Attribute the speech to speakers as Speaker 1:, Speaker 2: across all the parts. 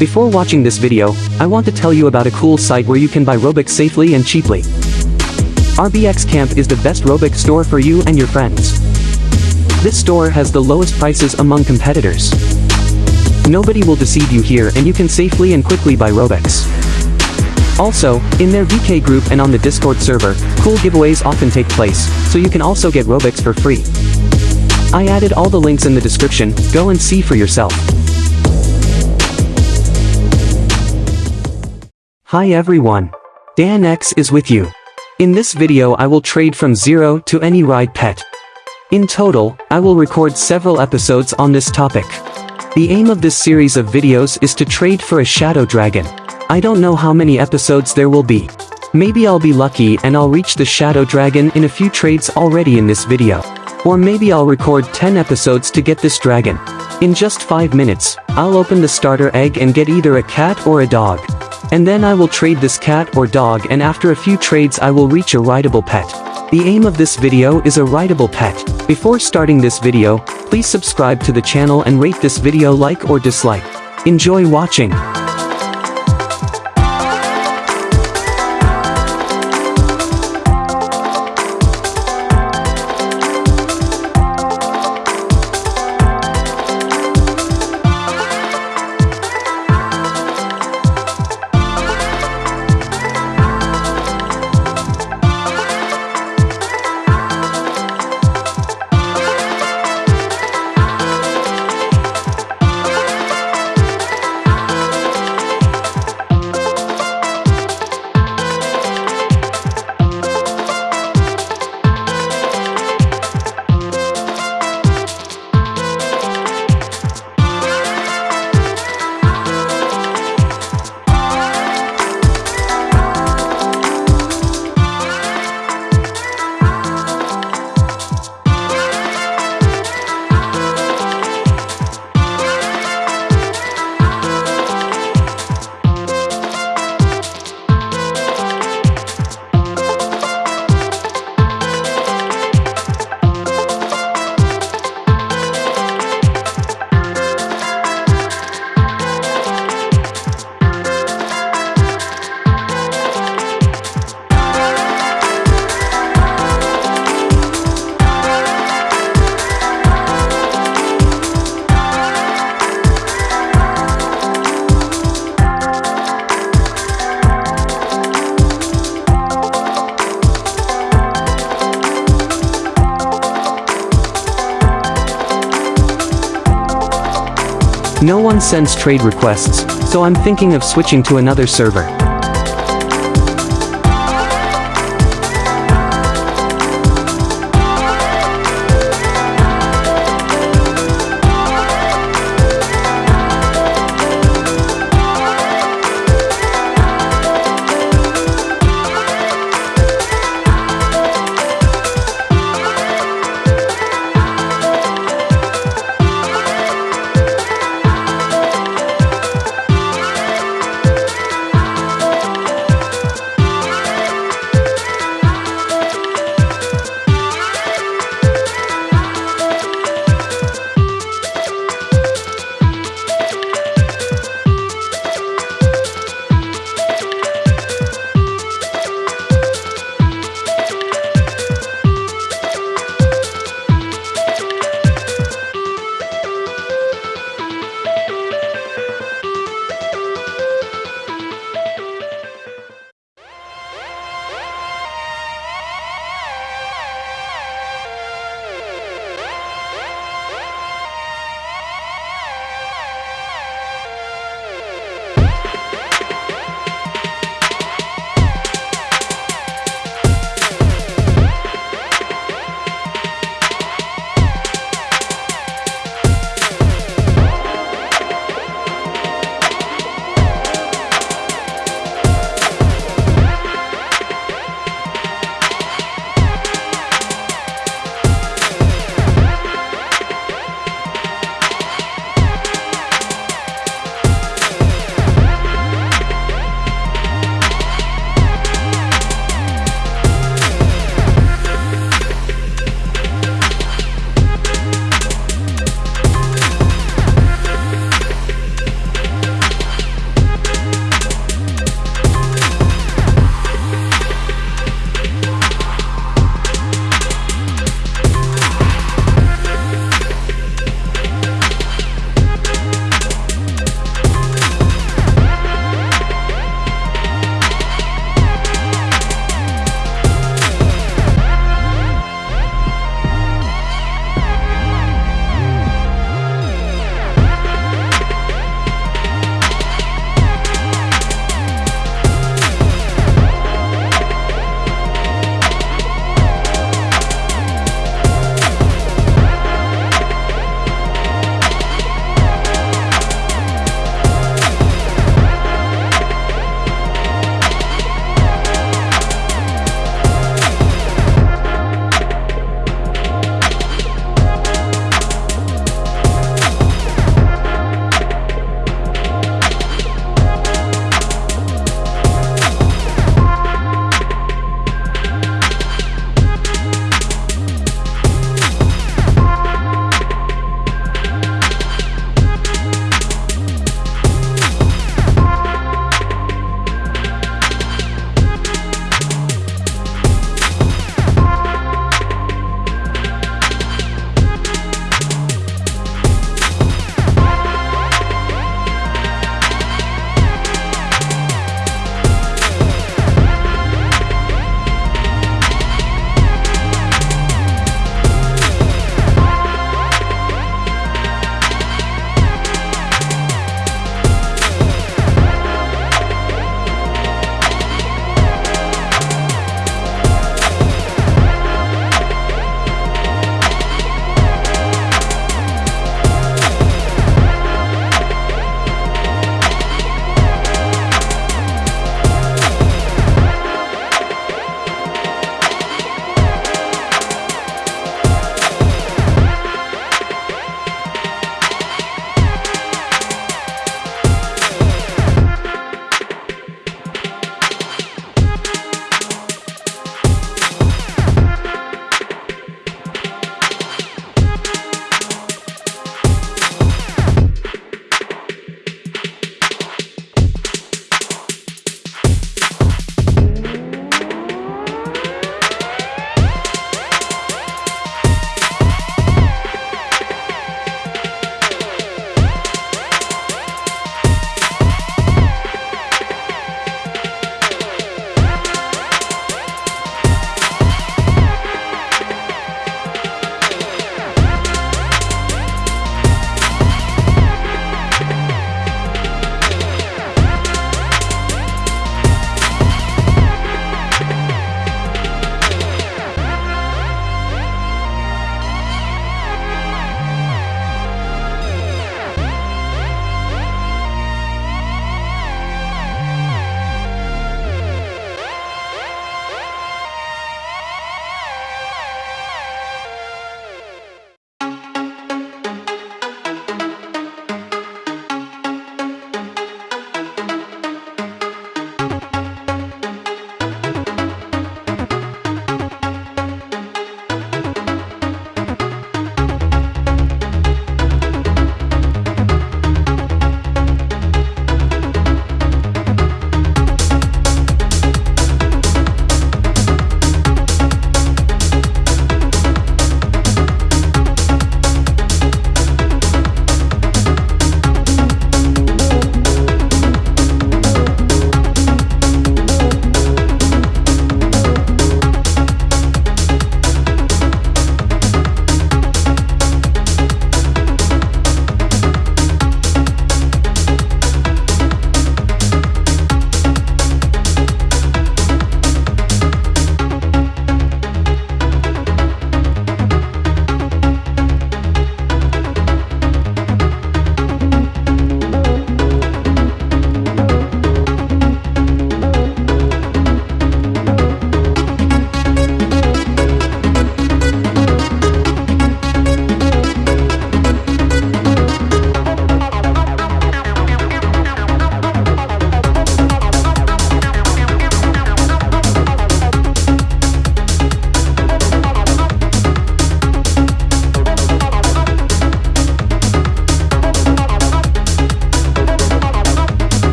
Speaker 1: Before watching this video, I want to tell you about a cool site where you can buy Robux safely and cheaply. RBX Camp is the best Robux store for you and your friends. This store has the lowest prices among competitors. Nobody will deceive you here and you can safely and quickly buy Robux. Also, in their VK group and on the Discord server, cool giveaways often take place, so you can also get Robux for free. I added all the links in the description, go and see for yourself. Hi everyone. Dan X is with you. In this video I will trade from zero to any ride pet. In total, I will record several episodes on this topic. The aim of this series of videos is to trade for a shadow dragon. I don't know how many episodes there will be. Maybe I'll be lucky and I'll reach the shadow dragon in a few trades already in this video. Or maybe I'll record 10 episodes to get this dragon. In just 5 minutes, I'll open the starter egg and get either a cat or a dog. And then I will trade this cat or dog and after a few trades I will reach a rideable pet. The aim of this video is a rideable pet. Before starting this video, please subscribe to the channel and rate this video like or dislike. Enjoy watching. One sends trade requests, so I'm thinking of switching to another server.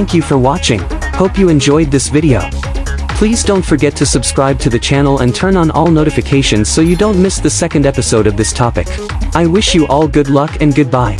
Speaker 1: Thank you for watching. Hope you enjoyed this video. Please don't forget to subscribe to the channel and turn on all notifications so you don't miss the second episode of this topic. I wish you all good luck and goodbye.